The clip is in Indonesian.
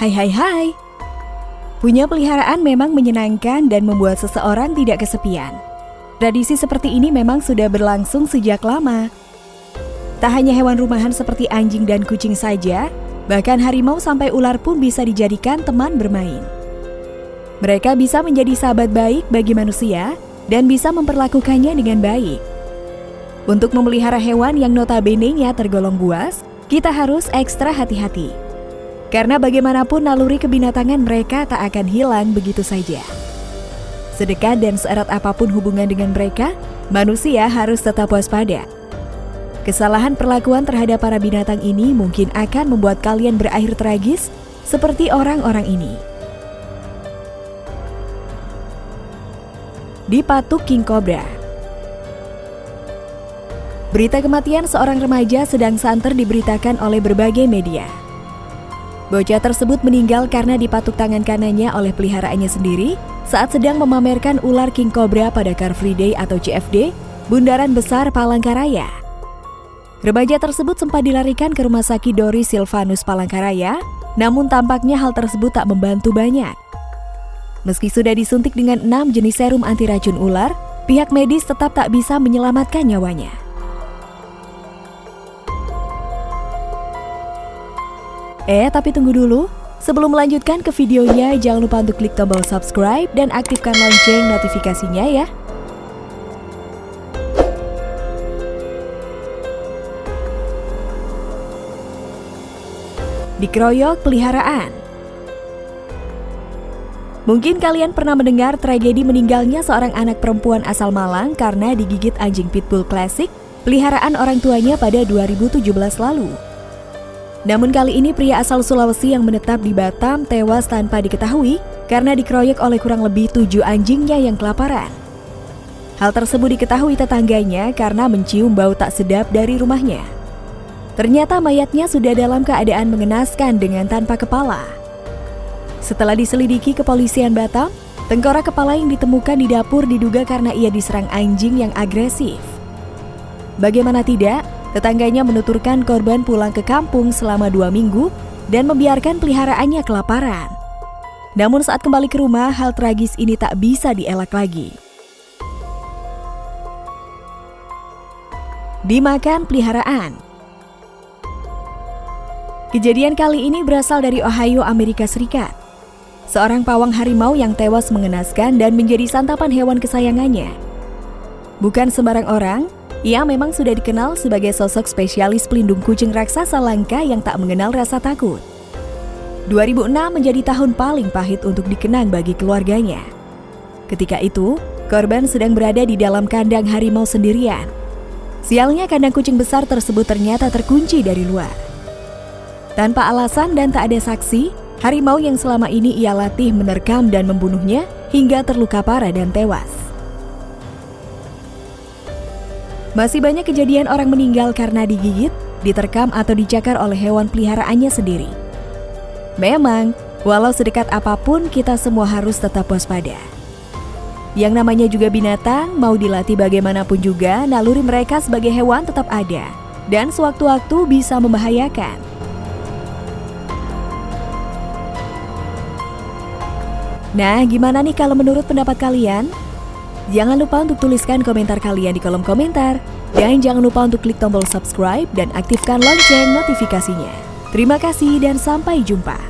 Hai hai hai. Punya peliharaan memang menyenangkan dan membuat seseorang tidak kesepian. Tradisi seperti ini memang sudah berlangsung sejak lama. Tak hanya hewan rumahan seperti anjing dan kucing saja, bahkan harimau sampai ular pun bisa dijadikan teman bermain. Mereka bisa menjadi sahabat baik bagi manusia dan bisa memperlakukannya dengan baik. Untuk memelihara hewan yang notabene-nya tergolong buas, kita harus ekstra hati-hati. Karena bagaimanapun naluri kebinatangan mereka tak akan hilang begitu saja. Sedekat dan seerat apa pun hubungan dengan mereka, manusia harus tetap waspada. Kesalahan perlakuan terhadap para binatang ini mungkin akan membuat kalian berakhir tragis seperti orang-orang ini. Dipatuk King Cobra Berita kematian seorang remaja sedang santer diberitakan oleh berbagai media. Bocah tersebut meninggal karena dipatuk tangan kanannya oleh peliharaannya sendiri saat sedang memamerkan ular king cobra pada Car Free Day atau CFD, Bundaran Besar Palangkaraya. Remaja tersebut sempat dilarikan ke rumah sakit Dori Silvanus Palangkaraya, namun tampaknya hal tersebut tak membantu banyak. Meski sudah disuntik dengan enam jenis serum anti racun ular, pihak medis tetap tak bisa menyelamatkan nyawanya. Eh, tapi tunggu dulu. Sebelum melanjutkan ke videonya, jangan lupa untuk klik tombol subscribe dan aktifkan lonceng notifikasinya ya. Dikeroyok peliharaan Mungkin kalian pernah mendengar tragedi meninggalnya seorang anak perempuan asal Malang karena digigit anjing pitbull klasik peliharaan orang tuanya pada 2017 lalu. Namun kali ini pria asal Sulawesi yang menetap di Batam tewas tanpa diketahui karena dikeroyok oleh kurang lebih tujuh anjingnya yang kelaparan. Hal tersebut diketahui tetangganya karena mencium bau tak sedap dari rumahnya. Ternyata mayatnya sudah dalam keadaan mengenaskan dengan tanpa kepala. Setelah diselidiki kepolisian Batam, tengkorak kepala yang ditemukan di dapur diduga karena ia diserang anjing yang agresif. Bagaimana tidak, Tetangganya menuturkan korban pulang ke kampung selama dua minggu dan membiarkan peliharaannya kelaparan. Namun saat kembali ke rumah, hal tragis ini tak bisa dielak lagi. Dimakan peliharaan Kejadian kali ini berasal dari Ohio, Amerika Serikat. Seorang pawang harimau yang tewas mengenaskan dan menjadi santapan hewan kesayangannya. Bukan sembarang orang, ia memang sudah dikenal sebagai sosok spesialis pelindung kucing raksasa langka yang tak mengenal rasa takut. 2006 menjadi tahun paling pahit untuk dikenang bagi keluarganya. Ketika itu, korban sedang berada di dalam kandang harimau sendirian. Sialnya kandang kucing besar tersebut ternyata terkunci dari luar. Tanpa alasan dan tak ada saksi, harimau yang selama ini ia latih menerkam dan membunuhnya hingga terluka parah dan tewas. Masih banyak kejadian orang meninggal karena digigit, diterkam atau dicakar oleh hewan peliharaannya sendiri. Memang, walau sedekat apa pun kita semua harus tetap waspada. Yang namanya juga binatang, mau dilatih bagaimanapun juga, naluri mereka sebagai hewan tetap ada. Dan sewaktu-waktu bisa membahayakan. Nah, gimana nih kalau menurut pendapat kalian? Jangan lupa untuk tuliskan komentar kalian di kolom komentar. Dan jangan lupa untuk klik tombol subscribe dan aktifkan lonceng notifikasinya. Terima kasih dan sampai jumpa.